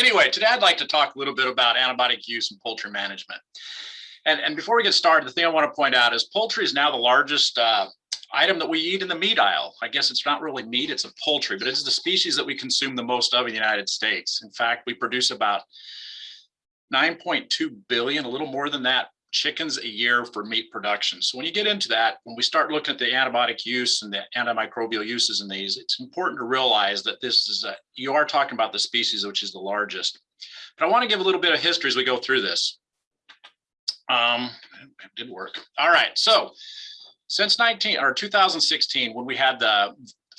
anyway, today I'd like to talk a little bit about antibiotic use in poultry management. And, and before we get started, the thing I want to point out is poultry is now the largest uh, item that we eat in the meat aisle. I guess it's not really meat, it's a poultry, but it's the species that we consume the most of in the United States. In fact, we produce about 9.2 billion, a little more than that, chickens a year for meat production. So when you get into that, when we start looking at the antibiotic use and the antimicrobial uses in these, it's important to realize that this is a, you are talking about the species which is the largest. But I want to give a little bit of history as we go through this. Um, it did work. All right, so since 19 or 2016, when we had the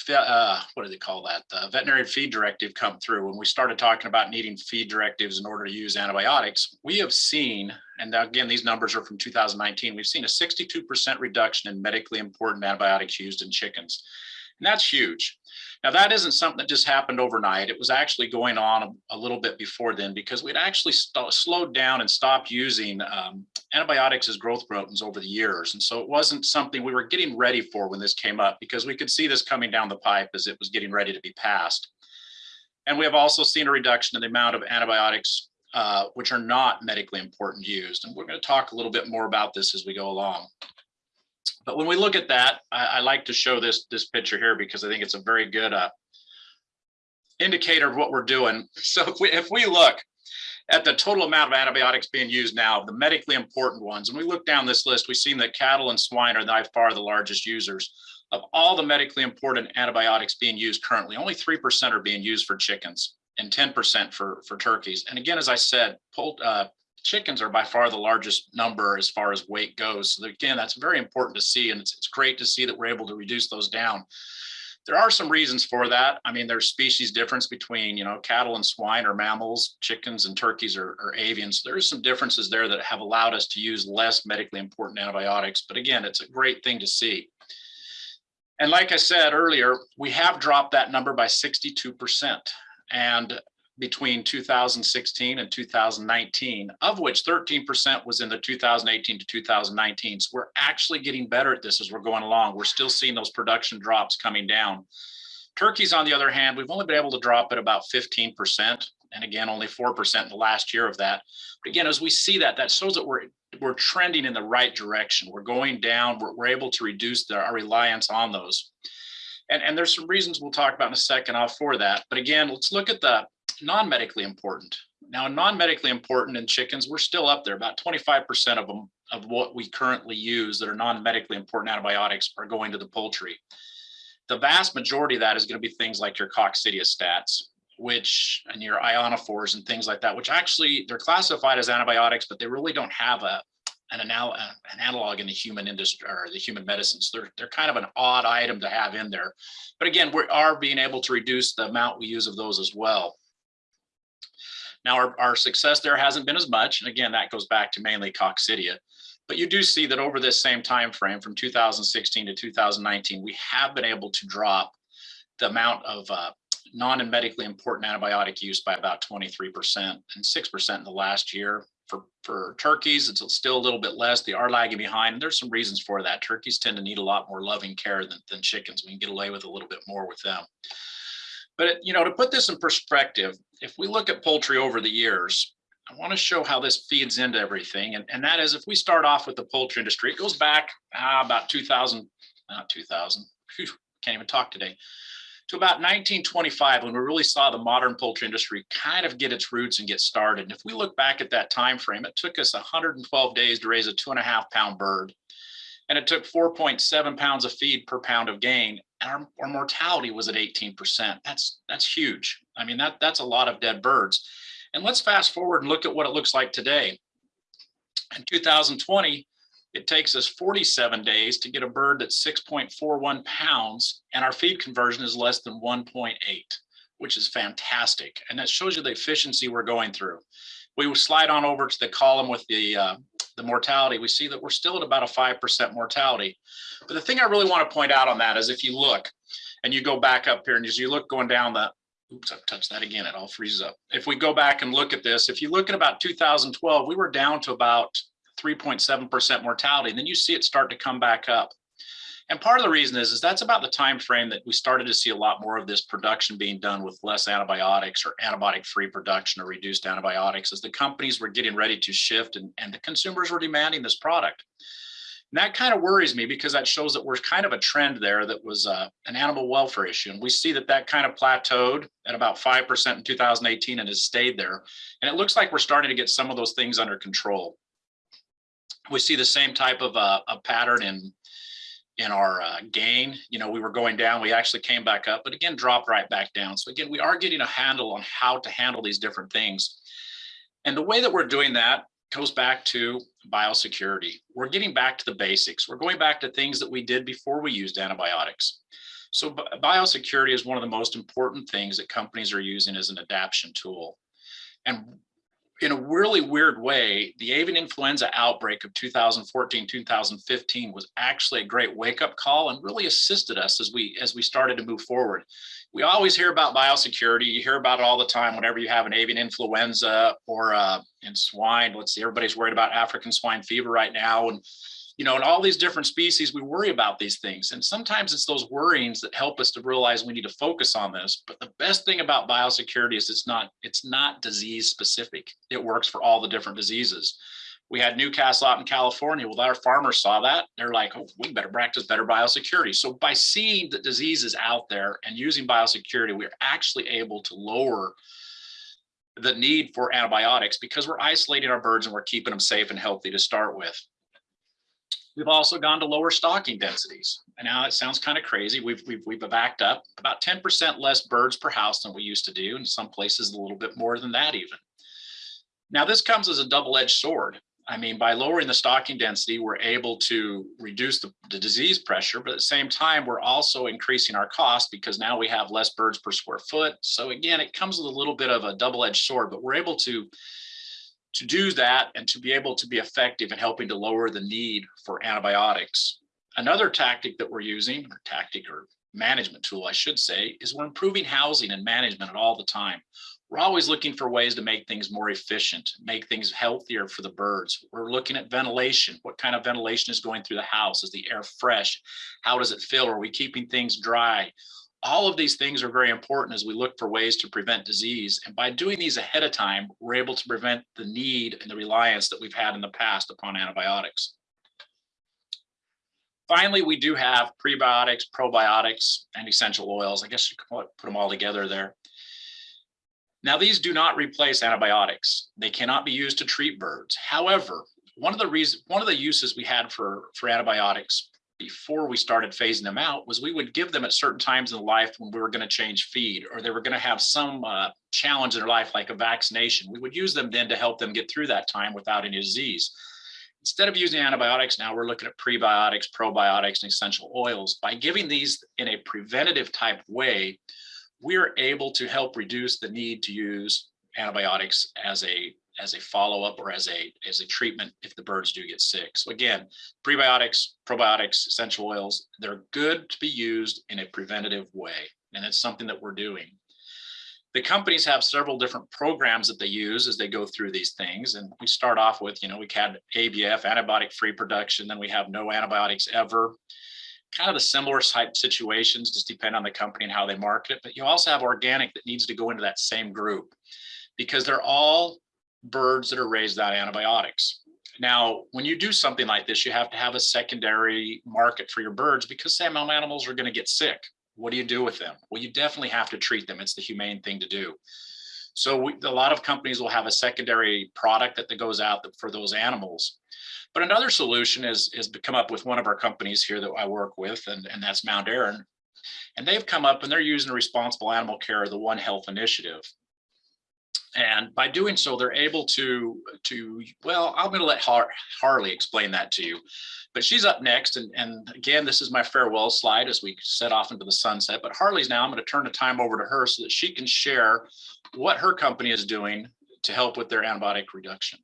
uh, what do they call that? The veterinary feed directive come through. When we started talking about needing feed directives in order to use antibiotics, we have seen, and again, these numbers are from 2019, we've seen a 62% reduction in medically important antibiotics used in chickens. And that's huge. Now that isn't something that just happened overnight. It was actually going on a, a little bit before then because we'd actually slowed down and stopped using um, antibiotics as growth promoters over the years. And so it wasn't something we were getting ready for when this came up because we could see this coming down the pipe as it was getting ready to be passed. And we have also seen a reduction in the amount of antibiotics uh, which are not medically important used. And we're going to talk a little bit more about this as we go along. But when we look at that, I, I, like to show this this picture here because I think it's a very good uh, indicator of what we're doing. So if we if we look at the total amount of antibiotics being used now, the medically important ones, and we look down this list, we've seen that cattle and swine are by far the largest users of all the medically important antibiotics being used currently. Only 3% are being used for chickens and 10% for, for turkeys. And again, as I said, uh, chickens are by far the largest number as far as weight goes. So again, that's very important to see. And it's, it's great to see that we're able to reduce those down. There are some reasons for that. I mean, there's species difference between, you know, cattle and swine or mammals, chickens and turkeys or, avians. So there's some differences there that have allowed us to use less medically important antibiotics. But again, it's a great thing to see. And like I said earlier, we have dropped that number by 62%. And between 2016 and 2019, of which 13% was in the 2018 to 2019. So we're actually getting better at this as we're going along. We're still seeing those production drops coming down. Turkeys, on the other hand, we've only been able to drop at about 15%. And again, only 4% in the last year of that. But again, as we see that, that shows that we're we're trending in the right direction. We're going down. We're, we're able to reduce the, our reliance on those. And, and there's some reasons we'll talk about in a second off for that. But again, let's look at the non-medically important. Now, non-medically important in chickens, we're still up there. About 25% of them of what we currently use that are non-medically important antibiotics are going to the poultry. The vast majority of that is going to be things like your coccidiostats, which and your ionophores and things like that, which actually they're classified as antibiotics, but they really don't have a an, anal an analog in the human industry or the human medicines. They're, they're kind of an odd item to have in there. But again, we are being able to reduce the amount we use of those as well. Now, our, our success there hasn't been as much. And again, that goes back to mainly coccidia. But you do see that over this same time frame from 2016 to 2019, we have been able to drop the amount of uh, non and medically important antibiotic use by about 23% and 6% in the last year. For, for turkeys, it's still a little bit less. They are lagging behind. There's some reasons for that. Turkeys tend to need a lot more loving care than, than chickens. We can get away with a little bit more with them. But, you know, to put this in perspective, if we look at poultry over the years, I want to show how this feeds into everything. And, and that is if we start off with the poultry industry, it goes back ah, about 2000, not 2000, whew, can't even talk today, to about 1925 when we really saw the modern poultry industry kind of get its roots and get started. And if we look back at that time frame, it took us 112 days to raise a two and a half pound bird. And it took 4.7 pounds of feed per pound of gain and our, our mortality was at 18%. That's that's huge. I mean, that that's a lot of dead birds. And let's fast forward and look at what it looks like today. In 2020, it takes us 47 days to get a bird that's 6.41 pounds, and our feed conversion is less than 1.8, which is fantastic. And that shows you the efficiency we're going through. We will slide on over to the column with the uh, the mortality, we see that we're still at about a 5% mortality. But the thing I really want to point out on that is if you look and you go back up here and as you look going down the, oops, I've touched that again, it all freezes up. If we go back and look at this, if you look at about 2012, we were down to about 3.7% mortality. And then you see it start to come back up. And part of the reason is, is that's about the time frame that we started to see a lot more of this production being done with less antibiotics or antibiotic-free production or reduced antibiotics as the companies were getting ready to shift and, and the consumers were demanding this product. And that kind of worries me because that shows that we're kind of a trend there that was uh, an animal welfare issue. And we see that that kind of plateaued at about 5% in 2018 and has stayed there. And it looks like we're starting to get some of those things under control. We see the same type of uh, a pattern in in our uh, gain. You know, we were going down, we actually came back up, but again, dropped right back down. So again, we are getting a handle on how to handle these different things. And the way that we're doing that goes back to biosecurity. We're getting back to the basics. We're going back to things that we did before we used antibiotics. So biosecurity is one of the most important things that companies are using as an adaptation tool. And in a really weird way, the avian influenza outbreak of 2014, 2015 was actually a great wake up call and really assisted us as we as we started to move forward. We always hear about biosecurity. You hear about it all the time whenever you have an avian influenza or uh, in swine. Let's see, everybody's worried about African swine fever right now. And you know, in all these different species, we worry about these things. And sometimes it's those worryings that help us to realize we need to focus on this. But the best thing about biosecurity is it's not, it's not disease specific. It works for all the different diseases. We had Newcastle out in California. Well, our farmers saw that. They're like, oh, we better practice better biosecurity. So by seeing that disease is out there and using biosecurity, we're actually able to lower the need for antibiotics because we're isolating our birds and we're keeping them safe and healthy to start with. We've also gone to lower stocking densities. And now it sounds kind of crazy. We've, we've, we've backed up about 10% less birds per house than we used to do. In some places, a little bit more than that even. Now this comes as a double-edged sword. I mean, by lowering the stocking density, we're able to reduce the, the, disease pressure, but at the same time, we're also increasing our cost because now we have less birds per square foot. So again, it comes with a little bit of a double-edged sword, but we're able to to do that and to be able to be effective in helping to lower the need for antibiotics. Another tactic that we're using, or tactic or management tool, I should say, is we're improving housing and management at all the time. We're always looking for ways to make things more efficient, make things healthier for the birds. We're looking at ventilation. What kind of ventilation is going through the house? Is the air fresh? How does it feel? Are we keeping things dry? All of these things are very important as we look for ways to prevent disease. And by doing these ahead of time, we're able to prevent the need and the reliance that we've had in the past upon antibiotics. Finally, we do have prebiotics, probiotics, and essential oils. I guess you could put them all together there. Now, these do not replace antibiotics. They cannot be used to treat birds. However, one of the reasons, one of the uses we had for, for antibiotics before we started phasing them out was we would give them at certain times in life when we were going to change feed or they were going to have some uh, challenge in their life like a vaccination. We would use them then to help them get through that time without any disease. Instead of using antibiotics, now we're looking at prebiotics, probiotics, and essential oils. By giving these in a preventative type way, we're able to help reduce the need to use antibiotics as a as a follow-up or as a as a treatment if the birds do get sick. So again, prebiotics, probiotics, essential oils, they're good to be used in a preventative way. And it's something that we're doing. The companies have several different programs that they use as they go through these things. And we start off with, you know, we had ABF, antibiotic-free production, then we have no antibiotics ever. Kind of the similar type situations, just depend on the company and how they market it. But you also have organic that needs to go into that same group because they're all birds that are raised on antibiotics. Now, when you do something like this, you have to have a secondary market for your birds because some animals are going to get sick. What do you do with them? Well, you definitely have to treat them. It's the humane thing to do. So we, a lot of companies will have a secondary product that, that goes out for those animals. But another solution is, is to come up with one of our companies here that I work with, and, and that's Mountaire. And they've come up and they're using responsible animal care, the One Health Initiative. And by doing so, they're able to, to well, I'm going to let Har Harley explain that to you. But she's up next. And, and again, this is my farewell slide as we set off into the sunset. But Harley's now, I'm going to turn the time over to her so that she can share what her company is doing to help with their antibiotic reduction.